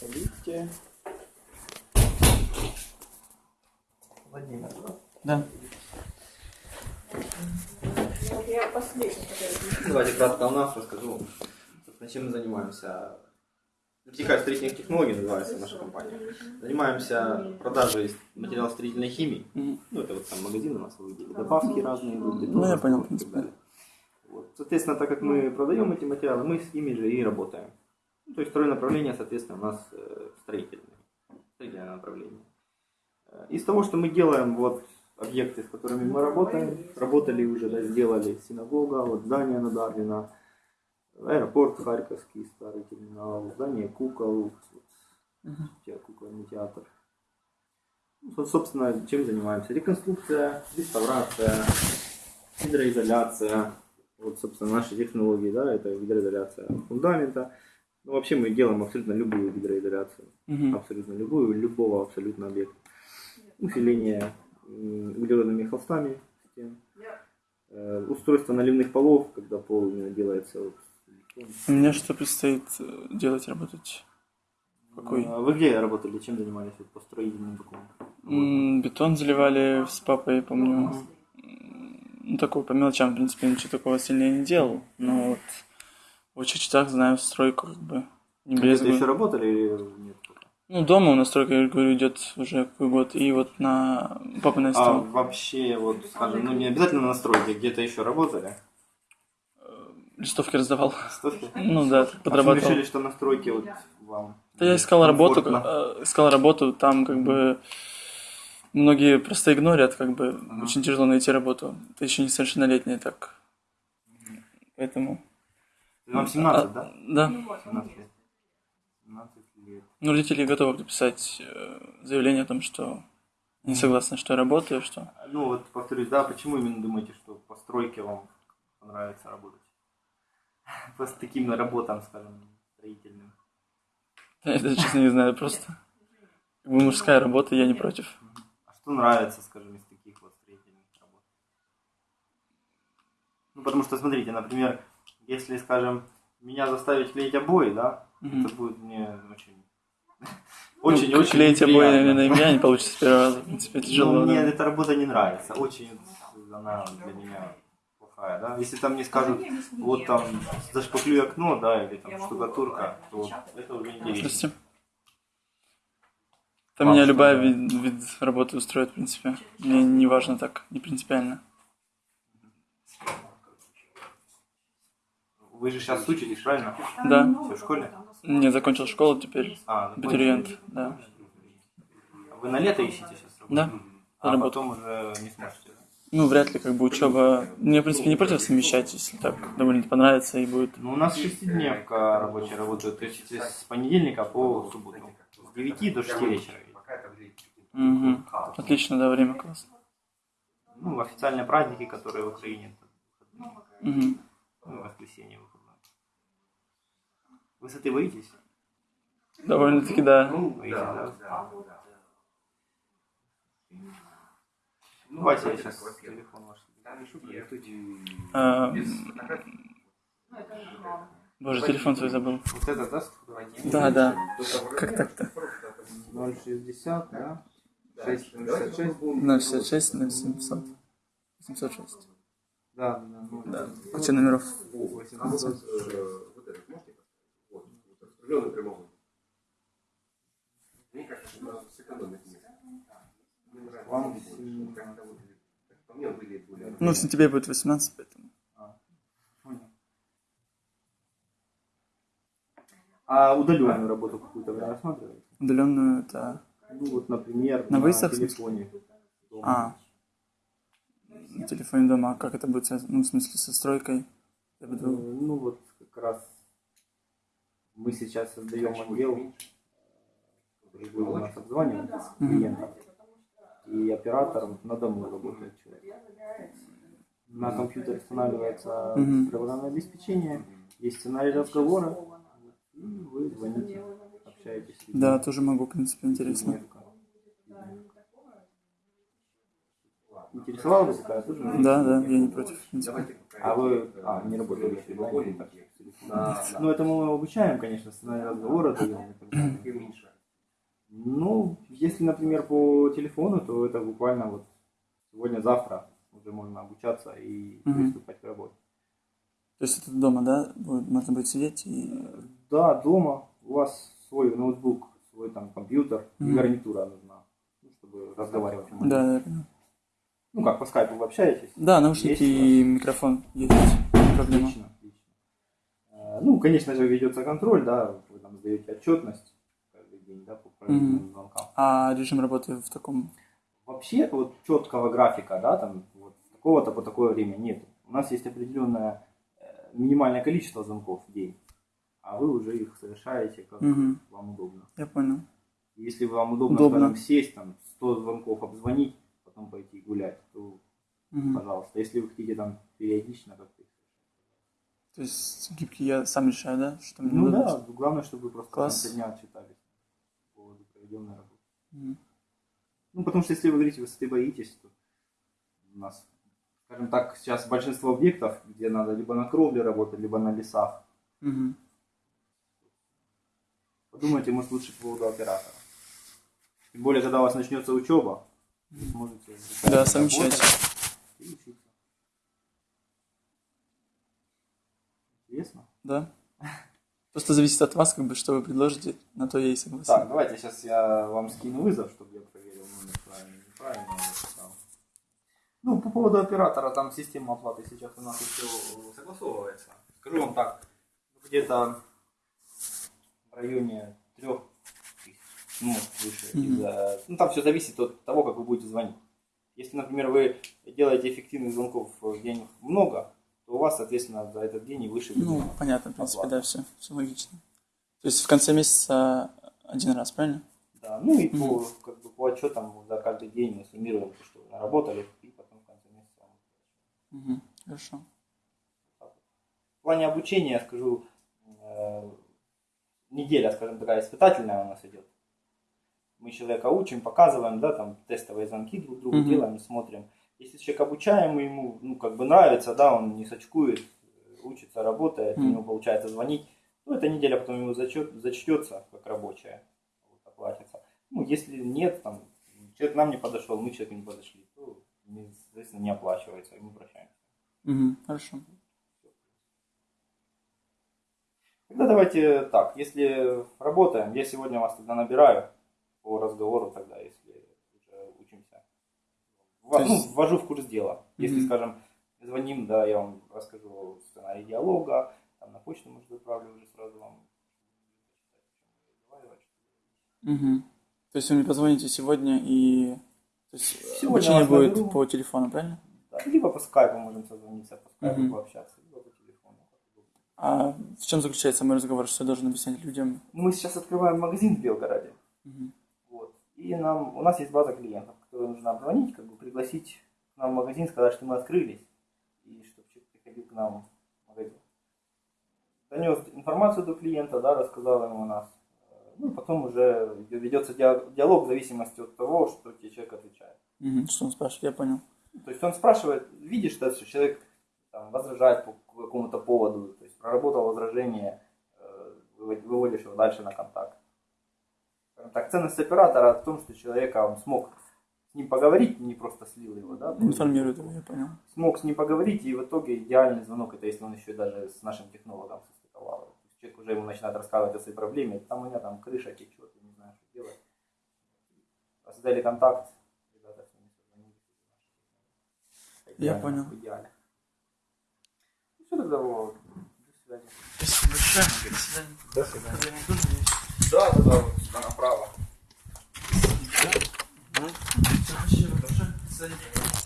Проходите. Владимир, да? Да. Вот я последний, Давайте кратко о нас расскажу. Чем мы занимаемся. Вертикаль строительных технологий называется наша компания. Занимаемся продажей материалов строительной химии. Ну, это вот там магазин у нас вы видели. Добавки разные идут. бетон, Ну, я понял, в принципе. Вот. Соответственно, так как мы продаем эти материалы, мы с ними же и работаем. Ну, то есть второе направление, соответственно, у нас э, строительное. Строительное направление. Э, Из того, что мы делаем, вот объекты, с которыми мы работаем, работали уже, да, сделали синагога, вот здание на Дарвина, аэропорт Харьковский, старый терминал, здание кукол, вот, кукольный театр. Ну, со- собственно, чем занимаемся? Реконструкция, реставрация, гидроизоляция. Вот, собственно, наши технологии, да, это гидроизоляция фундамента. Ну, вообще мы делаем абсолютно любую гидроизоляцию. Мгм. Абсолютно любую, любого абсолютно объекта. Усиление углеродными холстами стен. Э, Устройство наливных полов, когда пол именно делается вот. Мне что предстоит э, делать, работать? Какой? А Вы где работали, чем занимались вот, по строительным документам? Бетон заливали с папой, помню. М, Ну, такого по мелочам, в принципе, ничего такого сильнее не делал. Но вот в частях знаю стройку, как бы. Не брезгую. еще работали или нет? Ну, дома у нас стройка, я говорю, идет уже какой год. И вот на папа на А стол. вообще, вот, скажем, ну не обязательно на стройке, где-то еще работали? Листовки раздавал. Стойте. Ну да, А подрабатывал. решили, что на стройке вот вам Да я искал работу, э, искал работу, там как бы многие просто игнорят, как бы очень тяжело найти работу. Ты еще несовершеннолетний, так. Поэтому. Вам 17, А, да? Да. 17 лет. 17 лет. Ну, родители готовы написать э, заявление о том, что не согласны, что я работаю, что. Ну вот повторюсь, да, почему именно думаете, что по стройке вам понравится работать? По таким работам, скажем, строительным. Я даже честно не знаю, просто. Как бы мужская работа, я не против. А что нравится, скажем, из таких вот строительных работ? Ну, потому что, смотрите, например, если, скажем, меня заставить клеить обои, да, Мгм. это будет мне очень... Ну, Очень, очень клеить обои, наверное, и меня не получится с первого раза. В принципе, тяжело. Ну, мне да. эта работа не нравится. Очень она для меня плохая, да. Если там мне скажут, вот там зашпаклюй окно, да, или там штукатурка, то это уже интересно. Там А, меня любая да. вид, вид работы устроит, в принципе. Мне не важно так, не принципиально. Вы же сейчас учитесь, правильно? Да. Всё, в школе? Не закончил школу, теперь А, ну, абитуриент, да. Вы на лето ищете сейчас работу? Да, А работу. потом уже не сможете. Ну, вряд ли, как бы, учеба... Мне, в принципе, не против совмещать, если так довольно понравится и будет. Ну, у нас шестидневка рабочая работает, то есть с понедельника по субботу. С 9 до 6 вечера. Мгм. Отлично, да, время классно. Ну, официальные праздники, которые в Украине. Мгм. Ну, воскресенье. Высоты боитесь? Довольно-таки, да. Боитесь, да? Ну, Давайте я сейчас телефон ваш. А, Боже, телефон свой забыл. Вот это, да? Да, да. Как так-то? 060, да? 666. 066 0700 806. Да, да, ну, Да. Куча номеров. 18. вот этот можете поставить? Вот, распределенный прямоугольник. Мне кажется, что надо сэкономить место. Мне нравится, Вам больше. сильно- как-то вот, как по мне, выглядит более... Ну, в сентябре будет 18, поэтому. Понял. А удаленную работу какую-то вы рассматриваете? Удаленную это... Ну вот, например, На на, выставке? телефоне. дома. А. На телефоне дома. А как это будет связано? Ну, в смысле, со стройкой? Я Э, буду... Ну вот как раз мы сейчас создаем отдел, который будет у нас обзванивать клиентов. И оператор на дому работает человек. На компьютере устанавливается программное обеспечение, есть сценарий разговора, и вы звоните, общаетесь. с. Да, тоже могу, в принципе, интересно. Интересовала бы такая тоже? Да, да, я не против, в. А вы а, не работали еще, да? или так? Ну, это мы обучаем, конечно, сценарий разговора и. Ну, если, например, по телефону, то это буквально вот сегодня-завтра уже можно обучаться и приступать к работе. То есть это дома, да? будет- Можно будет сидеть и... Да, дома у вас свой ноутбук, свой там компьютер и Мгм. гарнитура нужна, ну, чтобы разговаривать. Да, да, понял. Ну как, по скайпу вы общаетесь? Да, наушники Есть и микрофон есть. Проблема. Отлично, отлично. Э, Ну, конечно же, ведется контроль, да, вы там сдаете отчетность каждый день, да, по проведенным Мгм. звонкам. А режим работы в таком... Вообще, вот четкого графика, да, там, вот, такого-то по такое время нет. У нас есть определенное э, минимальное количество звонков в день, а вы уже их совершаете, как Мгм. вам удобно. Я понял. Если вам удобно, Удобно. скажем, сесть, там, 100 звонков обзвонить, потом пойти гулять, то, Мгм. пожалуйста. Если вы хотите там периодично как-то... То есть гибкий я сам решаю, да? Что мне Ну надо да, главное, чтобы вы просто в Класс. конце дня отчитались по поводу проведенной работы. Мгм. Ну, потому что если вы говорите, высоты боитесь, то у нас, скажем так, сейчас большинство объектов, где надо либо на кровле работать, либо на лесах. Мгм. Подумайте, может, лучше по поводу оператора. Тем более, когда у вас начнется учеба, Да, совмещать. Интересно? Да? Просто зависит от вас, как бы, что вы предложите, на то я и согласен. Так, давайте сейчас я вам скину вызов, чтобы я проверил номер правильно или неправильно я написал. Ну, по поводу оператора, там система оплаты сейчас у нас еще согласовывается. Скажу вам так, где-то в районе трех ну, выше. Из-за- Ну, там все зависит от того, как вы будете звонить. Если, например, вы делаете эффективных звонков в день много, то у вас, соответственно, за этот день и выше Ну, будет понятно, в принципе, оплата. да, все, все логично. То есть в конце месяца один раз, правильно? Да, ну и Мгм. по, как бы, по отчетам за каждый день мы суммируем, то, что вы наработали, и потом в конце месяца. Угу. Хорошо. В плане обучения, я скажу, э, неделя, скажем, такая испытательная у нас идет. Мы человека учим, показываем, да, там тестовые звонки друг другу Мгм. делаем, смотрим. Если человек обучаем, ему, ну, как бы нравится, да, он не сочкует, учится, работает, у Мгм. него получается звонить, то эта неделя потом ему зачет, зачтется как рабочая, вот, оплатится. Ну, если нет, там, человек нам не подошел, мы человеку не подошли, то, соответственно, не оплачивается, и мы прощаемся. Угу. Хорошо. Тогда давайте так, если работаем, я сегодня вас тогда набираю по разговору тогда, если уже учимся. То ну, есть- ввожу в курс дела. Если, Мгм. скажем, звоним, да, я вам расскажу сценарий диалога, там на почту, может, отправлю уже сразу вам. Угу. То есть вы мне позвоните сегодня и... То есть Сегодня обучение будет наберу. по телефону, правильно? Да, либо по скайпу можем созвониться, по скайпу Мгм. пообщаться, либо по телефону. А в чем заключается мой разговор, что я должен объяснять людям? Мы сейчас открываем магазин в Белгороде. И нам, у нас есть база клиентов, которые нужно обзвонить, как бы пригласить к нам в магазин, сказать, что мы открылись, и чтобы человек приходил к нам в магазин. Донес информацию до клиента, да, рассказал ему о нас. Ну, потом уже ведется диа- диалог в зависимости от того, что тебе человек отвечает. Мгм. Что он спрашивает, я понял. То есть он спрашивает, видишь, да, что человек там, возражает по какому-то поводу, то есть проработал возражение, э, вывод- выводишь его дальше на контакт. Так, ценность оператора в том, что человека он смог с ним поговорить, не просто слил его, да, Информирует его, я понял. смог с ним поговорить, и в итоге идеальный звонок, это если он еще даже с нашим технологом состыковал. Человек уже ему начинает рассказывать о своей проблеме, там у меня там крыша течет, я не знаю, что делать. Создали контакт, ребята с ними созвонились. Я понял. Идеально. Ну что тогда, Вова, до свидания. Спасибо большое. До свидания. До свидания. Тоже есть. Да, да, да, вот сюда направо. Спасибо большое. До свидания.